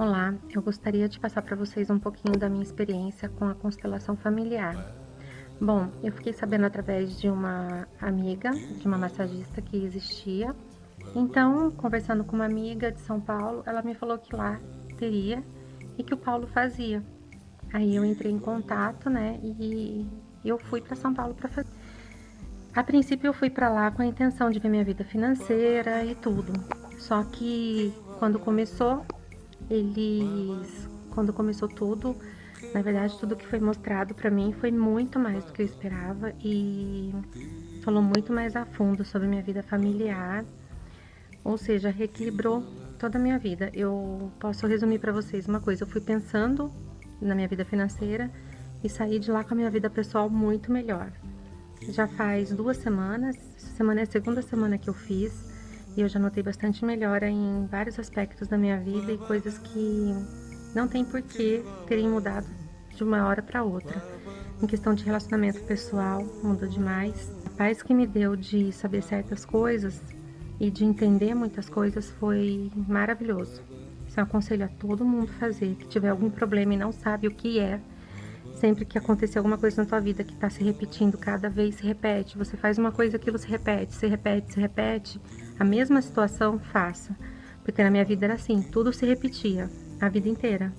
Olá, eu gostaria de passar para vocês um pouquinho da minha experiência com a constelação familiar. Bom, eu fiquei sabendo através de uma amiga, de uma massagista que existia. Então, conversando com uma amiga de São Paulo, ela me falou que lá teria e que o Paulo fazia. Aí eu entrei em contato, né, e eu fui para São Paulo para fazer. A princípio eu fui para lá com a intenção de ver minha vida financeira e tudo. Só que quando começou, eles, quando começou tudo, na verdade tudo que foi mostrado para mim foi muito mais do que eu esperava e falou muito mais a fundo sobre minha vida familiar, ou seja, reequilibrou toda a minha vida. Eu posso resumir para vocês uma coisa, eu fui pensando na minha vida financeira e saí de lá com a minha vida pessoal muito melhor. Já faz duas semanas, semana é a segunda semana que eu fiz, e eu já notei bastante melhora em vários aspectos da minha vida e coisas que não tem porquê terem mudado de uma hora para outra. Em questão de relacionamento pessoal, mudou demais. A paz que me deu de saber certas coisas e de entender muitas coisas foi maravilhoso. Isso eu aconselho a todo mundo fazer, que tiver algum problema e não sabe o que é, Sempre que acontecer alguma coisa na tua vida que está se repetindo, cada vez se repete, você faz uma coisa, aquilo se repete, se repete, se repete, a mesma situação, faça. Porque na minha vida era assim, tudo se repetia, a vida inteira.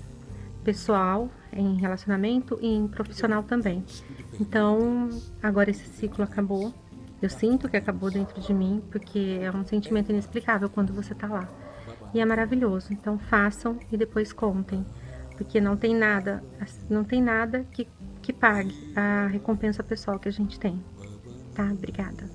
Pessoal, em relacionamento e em profissional também. Então, agora esse ciclo acabou. Eu sinto que acabou dentro de mim, porque é um sentimento inexplicável quando você tá lá. E é maravilhoso. Então, façam e depois contem porque não tem nada, não tem nada que, que pague a recompensa pessoal que a gente tem. Tá? Obrigada.